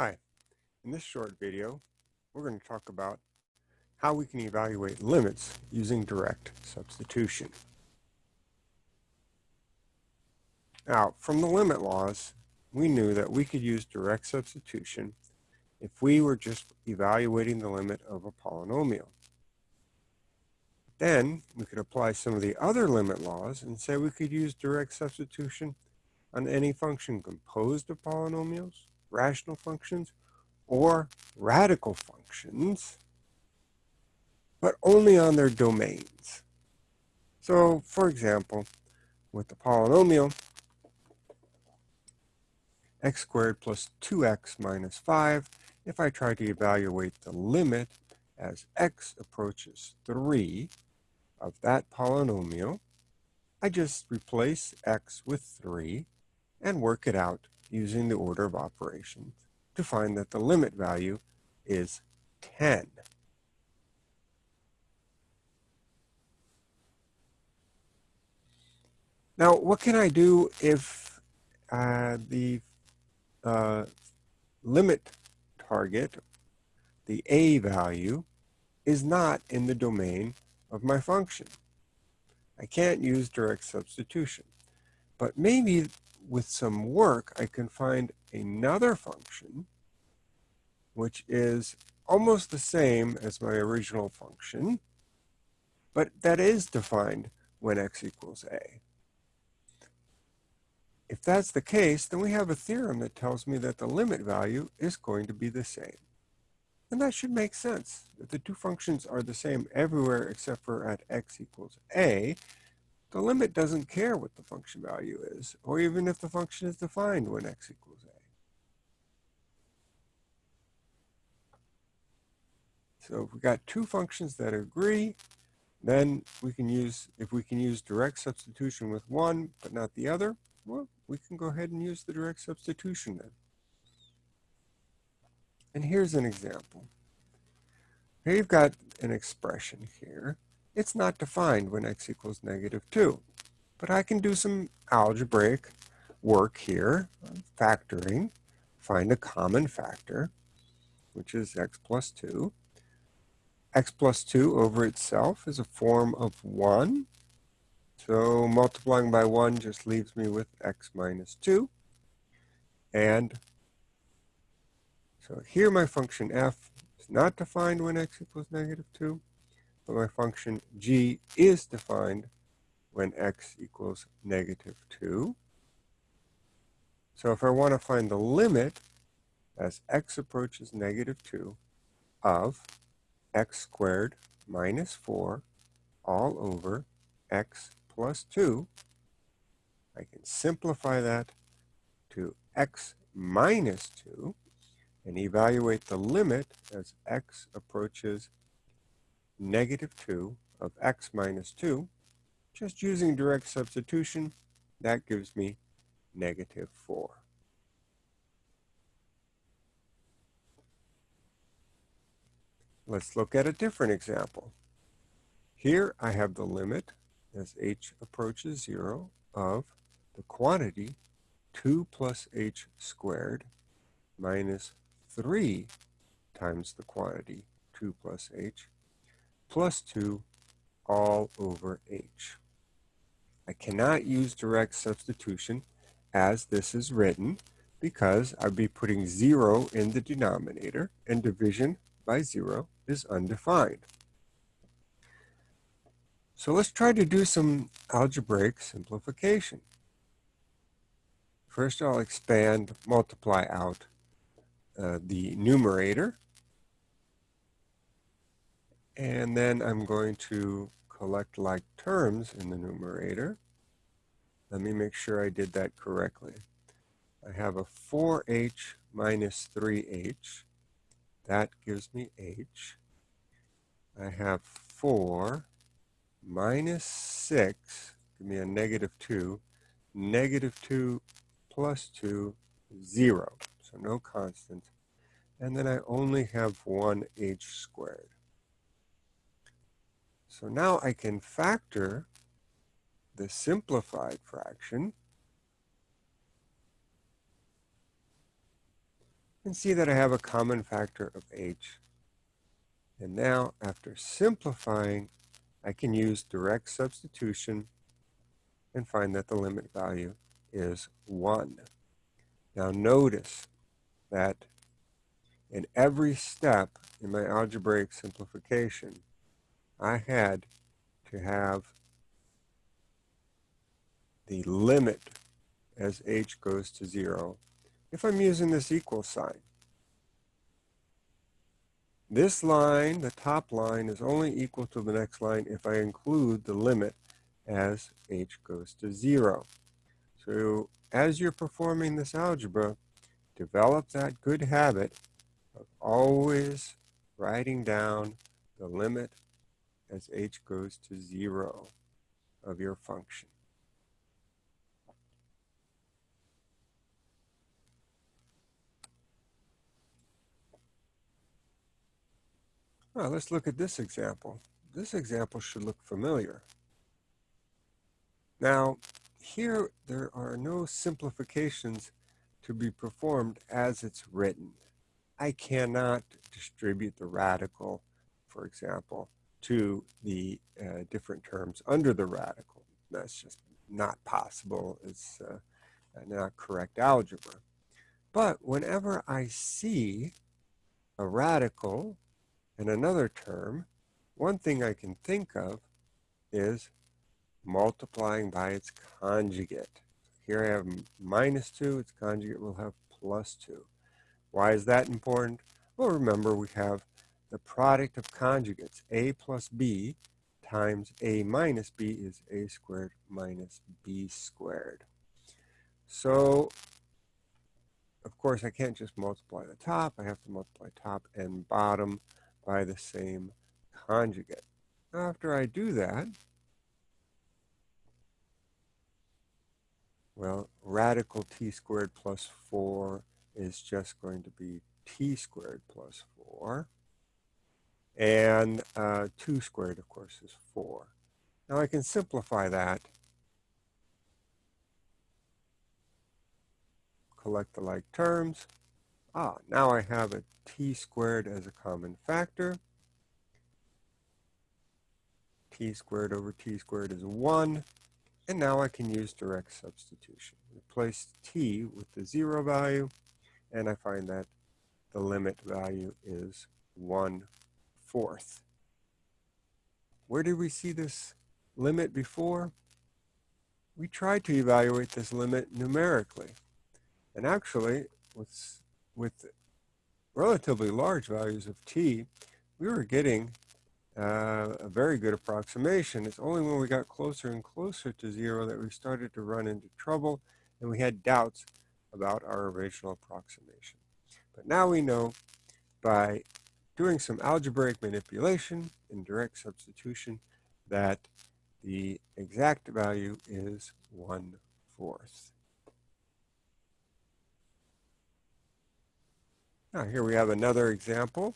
Hi, in this short video, we're going to talk about how we can evaluate limits using direct substitution. Now, from the limit laws, we knew that we could use direct substitution if we were just evaluating the limit of a polynomial. Then we could apply some of the other limit laws and say we could use direct substitution on any function composed of polynomials rational functions or radical functions, but only on their domains. So, for example, with the polynomial x squared plus 2x minus 5, if I try to evaluate the limit as x approaches 3 of that polynomial, I just replace x with 3 and work it out using the order of operations to find that the limit value is 10. Now, what can I do if uh, the uh, limit target, the a value, is not in the domain of my function? I can't use direct substitution. But maybe with some work, I can find another function, which is almost the same as my original function, but that is defined when x equals a. If that's the case, then we have a theorem that tells me that the limit value is going to be the same. And that should make sense. If the two functions are the same everywhere except for at x equals a, the limit doesn't care what the function value is, or even if the function is defined when x equals a. So if we got two functions that agree, then we can use, if we can use direct substitution with one, but not the other, well, we can go ahead and use the direct substitution then. And here's an example. Here you've got an expression here it's not defined when x equals negative 2. But I can do some algebraic work here, factoring, find a common factor, which is x plus 2. x plus 2 over itself is a form of 1. So multiplying by 1 just leaves me with x minus 2. And so here my function f is not defined when x equals negative 2 but my function g is defined when x equals negative 2. So if I want to find the limit as x approaches negative 2 of x squared minus 4 all over x plus 2, I can simplify that to x minus 2 and evaluate the limit as x approaches negative 2 of x minus 2, just using direct substitution, that gives me negative 4. Let's look at a different example. Here I have the limit as h approaches 0 of the quantity 2 plus h squared minus 3 times the quantity 2 plus h plus 2 all over h. I cannot use direct substitution as this is written because I'd be putting 0 in the denominator and division by 0 is undefined. So let's try to do some algebraic simplification. First I'll expand, multiply out uh, the numerator and then I'm going to collect like terms in the numerator. Let me make sure I did that correctly. I have a 4h minus 3h. That gives me h. I have 4 minus 6, give me a negative 2. Negative 2 plus 2, 0. So no constant. And then I only have 1h squared. So now I can factor the simplified fraction and see that I have a common factor of h. And now, after simplifying, I can use direct substitution and find that the limit value is 1. Now notice that in every step in my algebraic simplification, I had to have the limit as h goes to 0 if I'm using this equal sign. This line, the top line, is only equal to the next line if I include the limit as h goes to 0. So as you're performing this algebra, develop that good habit of always writing down the limit as h goes to 0 of your function. Well, let's look at this example. This example should look familiar. Now, here there are no simplifications to be performed as it's written. I cannot distribute the radical, for example, to the uh, different terms under the radical. That's just not possible. It's uh, not correct algebra. But whenever I see a radical in another term, one thing I can think of is multiplying by its conjugate. Here I have minus 2, its conjugate will have plus 2. Why is that important? Well, remember we have the product of conjugates, a plus b times a minus b is a squared minus b squared. So, of course, I can't just multiply the top. I have to multiply top and bottom by the same conjugate. After I do that, well, radical t squared plus 4 is just going to be t squared plus 4. And uh, 2 squared, of course, is 4. Now I can simplify that. Collect the like terms. Ah, now I have a t squared as a common factor. t squared over t squared is 1. And now I can use direct substitution. Replace t with the 0 value, and I find that the limit value is 1 fourth. Where did we see this limit before? We tried to evaluate this limit numerically. And actually, with, with relatively large values of t, we were getting uh, a very good approximation. It's only when we got closer and closer to zero that we started to run into trouble and we had doubts about our original approximation. But now we know by doing some algebraic manipulation and direct substitution that the exact value is one fourth. Now here we have another example.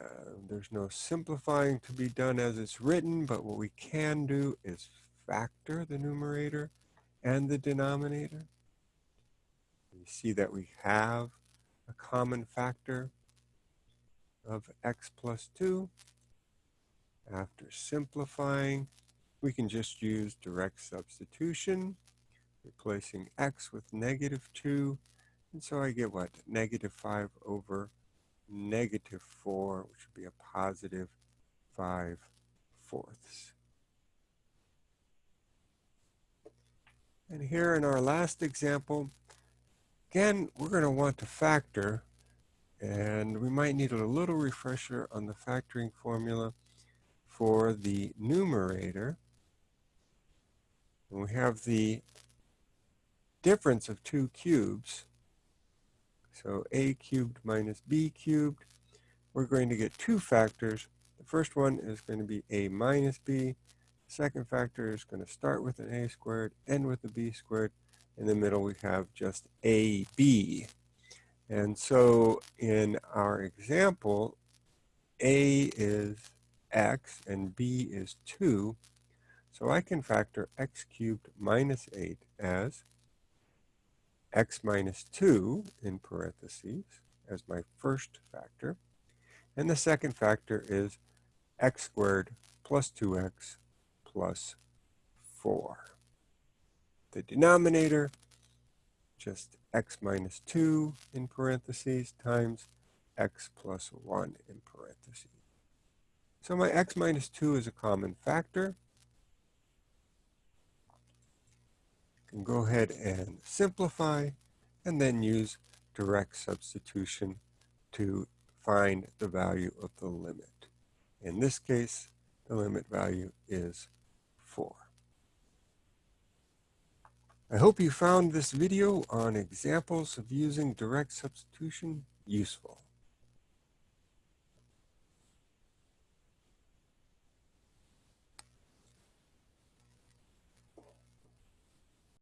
Uh, there's no simplifying to be done as it's written, but what we can do is factor the numerator and the denominator. We see that we have a common factor of x plus 2. After simplifying, we can just use direct substitution, replacing x with negative 2 and so I get what? Negative 5 over negative 4, which would be a positive 5 fourths. And here in our last example, again, we're going to want to factor, and we might need a little refresher on the factoring formula for the numerator. And we have the difference of two cubes, so a cubed minus b cubed. We're going to get two factors. The first one is going to be a minus b. The second factor is going to start with an a squared, end with a b squared. In the middle, we have just ab. And so in our example, a is x and b is 2. So I can factor x cubed minus 8 as x minus 2 in parentheses as my first factor. And the second factor is x squared plus 2x plus 4. The denominator, just x minus 2 in parentheses times x plus 1 in parentheses. So my x minus 2 is a common factor. Can go ahead and simplify and then use direct substitution to find the value of the limit. In this case, the limit value is 4. I hope you found this video on examples of using direct substitution useful.